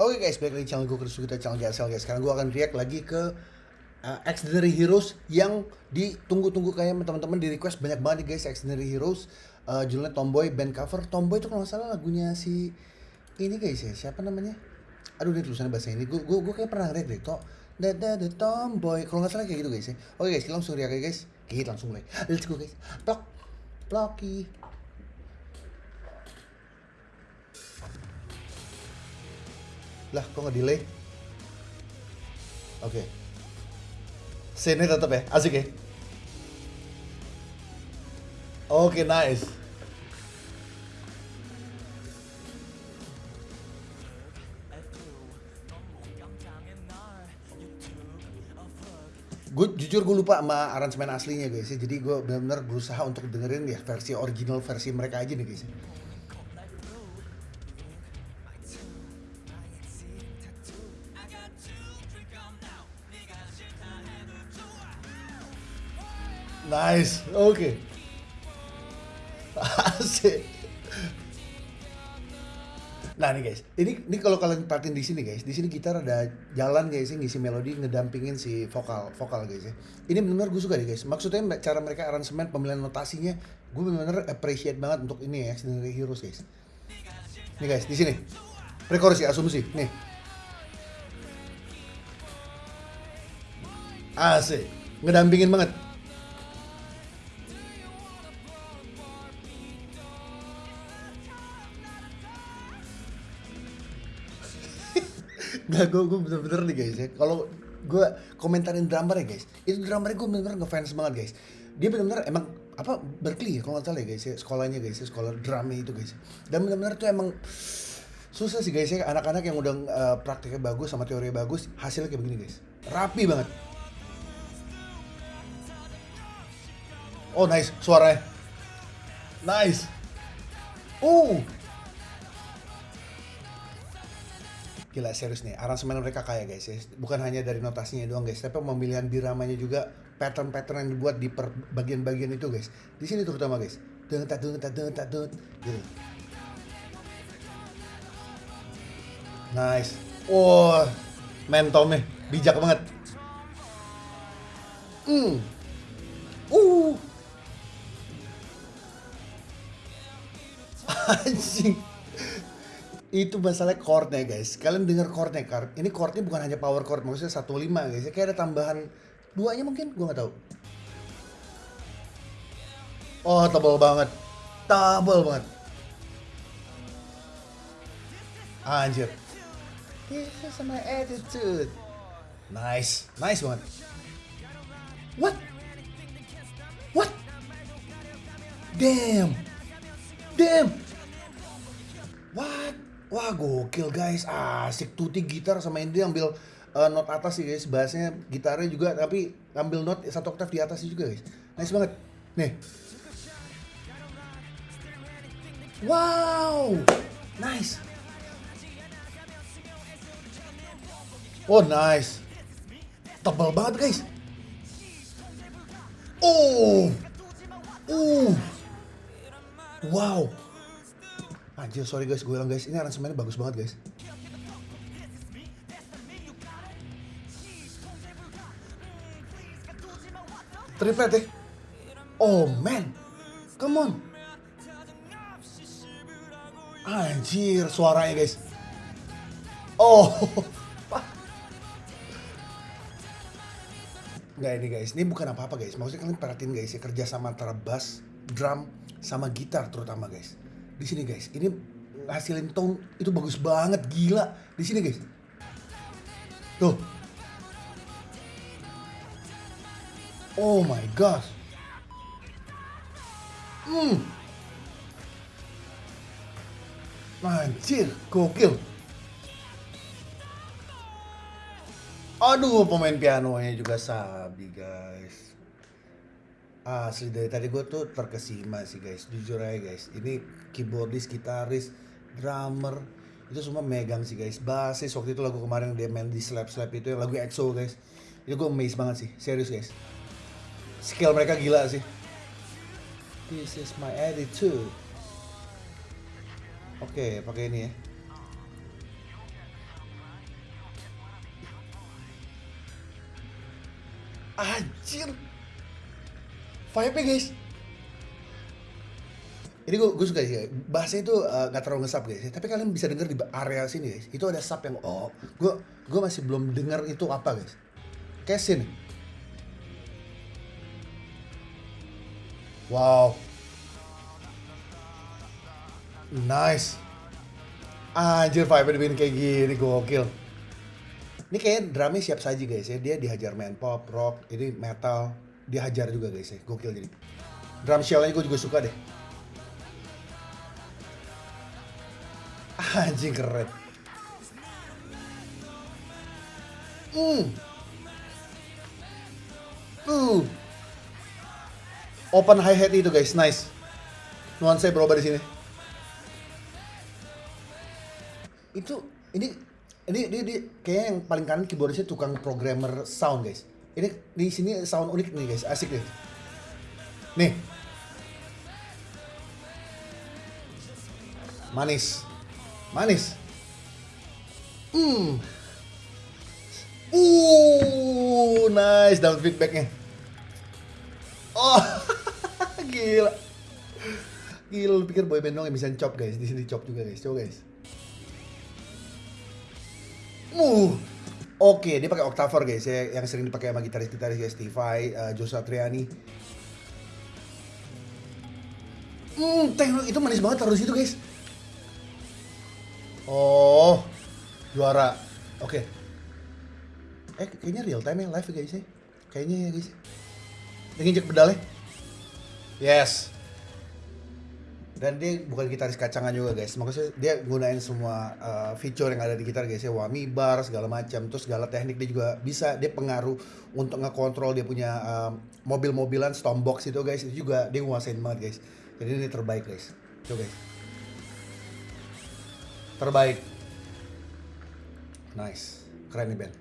Oke guys, balik lagi channel gue Chris kita channel JSL guys. Sekarang gue akan react lagi ke uh, Extraordinary Heroes yang ditunggu-tunggu kayak teman-teman di request banyak banget nih guys Extraordinary Heroes. Uh, judulnya Tomboy band cover. Tomboy itu kalau nggak salah lagunya si ini guys ya, siapa namanya? Aduh ini tulisannya bahasa ini. Gue gue kayak pernah react deh. Tok da da da Tomboy. Kalau nggak salah kayak gitu guys ya. Oke guys, kita langsung react guys. Kita langsung mulai. Let's go guys. Plok. Ploki. Lah, kok nggak delay? Oke. Okay. Scene tetap ya, asik ya. Oke, okay, nice. Gue jujur gue lupa sama aransemen aslinya guys ya. Jadi gue benar-benar berusaha untuk dengerin ya versi original versi mereka aja nih guys. Nice. Okay. Asik. Nah nih guys, ini ini kalau kalian perhatiin di sini guys, di sini gitar ada jalan guys ngisi melodi ngedampingin si vokal vokal guys ya. Ini benar-benar gue suka nih guys. Maksudnya cara mereka aransemen pemilihan notasinya, gue benar-benar appreciate banget untuk ini ya, sendiri Heroes guys. Nih guys, di sini. Rekorsi asumsi, nih. Asik, ngedampingin banget. Nggak, gue, gue bener-bener nih guys ya. Kalau gue komentarin drummer ya guys, itu drummer gue bener-bener ngefans banget guys. Dia bener-bener emang apa Berkeley ya kalau nggak salah ya guys ya sekolahnya guys ya sekolah drumnya itu guys. Dan bener-bener tuh emang susah sih guys ya anak-anak yang udah uh, prakteknya bagus sama teori bagus hasilnya kayak begini guys. Rapi banget. Oh nice suaranya. Nice. Uh, Gila serius nih, aransemen mereka kaya guys ya. Bukan hanya dari notasinya doang guys, tapi pemilihan biramanya juga pattern-pattern yang dibuat di per bagian-bagian itu guys. Di sini terutama guys. Dung tak dung tak dung tak dung gitu. Nice. Wow, mentomnya bijak banget. Hmm. Uh. Anjing itu masalah chordnya guys. Kalian dengar chordnya kan ini chordnya bukan hanya power chord maksudnya satu lima guys. Kayak ada tambahan duanya mungkin gue nggak tahu. Oh tebal banget. Tebal banget. Anjir. This is my attitude. Nice. Nice banget. What? What? Damn. Damn Wah gokil guys, asik tuti gitar sama Indri ambil uh, not atas sih guys, bassnya gitarnya juga tapi ambil not satu oktav di atas juga guys. Nice banget. Nih. Wow, nice. Oh nice. Tebal banget guys. Oh. Uh. Wow. Anjir, sorry guys, gue bilang guys, ini aransemennya bagus banget guys. Triplet ya. Oh man, come on. Anjir, suaranya guys. Oh. Nggak ini guys, ini bukan apa-apa guys. Maksudnya kalian perhatiin guys ya kerja sama antara bass, drum, sama gitar terutama guys di sini guys. Ini hasilin tone itu bagus banget gila. Di sini guys. Tuh. Oh my gosh. Hmm. Anjir gokil. Aduh pemain pianonya juga sabi guys asli dari tadi gue tuh terkesima sih guys. Jujur aja guys. Ini keyboardis gitaris drummer itu semua megang sih guys. Basis waktu itu lagu kemarin yang dia main di slap slap itu yang lagu EXO guys. Itu gue amazed banget sih. Serius guys. Skill mereka gila sih. This is my attitude. Oke okay, pakai ini ya. Anjir, Vibe-nya guys. Ini gue, gue suka sih, bahasanya itu eh, nggak terlalu ngesap guys. Tapi kalian bisa denger di area sini guys. Itu ada sub yang oh, gue gue masih belum dengar itu apa guys. Kayak. Wow. Nice. Anjir vibe dibikin kayak gini gokil. Ini kayak drumnya siap saji guys ya. Dia dihajar main pop, rock, ini metal. Dia hajar juga guys ya. Gokil jadi. Drum shellnya gue juga suka deh. Anjing keren. Hmm. Uh. Open hi hat itu guys, nice. Nuansa berubah di sini. Itu ini ini dia, dia kayak yang paling kanan keyboardisnya tukang programmer sound guys. Ini di sini sound unik nih guys, asik deh. Nih. Manis. Manis. Hmm. Uh, nice down feedbacknya. Oh, gila. Gila, lu pikir boyband dong yang bisa chop guys. Di sini chop juga guys. Coba guys. Uh. Oke, dia pakai octaver guys ya, yang sering dipakai sama gitaris-gitaris guys, Stevie, uh, Joe Satriani. Hmm, tekno itu manis banget taruh situ guys. Oh, juara. Oke. Eh, kayaknya real time ya live guys ya. Kayaknya ya guys. Dia nginjek pedalnya. Yes. Dan dia bukan gitaris kacangan juga guys. Maksudnya dia gunain semua uh, feature yang ada di gitar guys ya. Whammy bar segala macam. Terus segala teknik dia juga bisa. Dia pengaruh untuk ngekontrol dia punya um, mobil-mobilan Stormbox itu guys. Itu juga dia nguasain banget guys. Jadi ini terbaik guys. Coba guys. Terbaik. Nice. Keren nih band.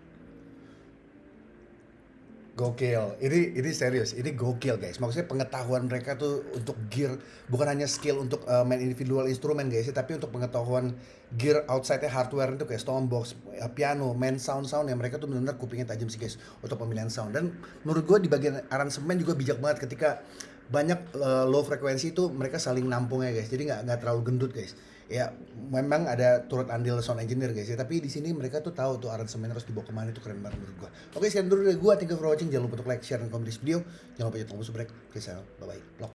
Gokil. Ini ini serius. Ini gokil guys. Maksudnya pengetahuan mereka tuh untuk gear bukan hanya skill untuk uh, main individual instrumen guys, ya, tapi untuk pengetahuan gear outside hardware itu kayak Stormbox, uh, piano, main sound-sound yang mereka tuh benar-benar kupingnya tajam sih guys untuk pemilihan sound. Dan menurut gue di bagian aransemen juga bijak banget ketika banyak uh, low frekuensi itu mereka saling nampung ya guys. Jadi nggak nggak terlalu gendut guys. Ya memang ada turut andil sound engineer guys ya. Tapi di sini mereka tuh tahu tuh aransemen harus dibawa ke mana itu keren banget menurut gua. Oke sekian dulu dari gua. Thank you for watching. Jangan lupa untuk like share dan komen di video. Jangan lupa tombol subscribe. Oke bye bye